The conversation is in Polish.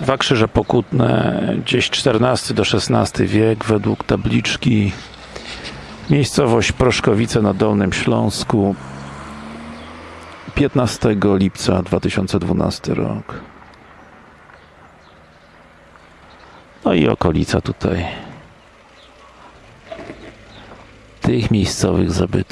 Dwa krzyże pokutne, gdzieś XIV do XVI wiek, według tabliczki. Miejscowość Proszkowice na Dolnym Śląsku. 15 lipca 2012 rok. No i okolica tutaj tych miejscowych zabytków.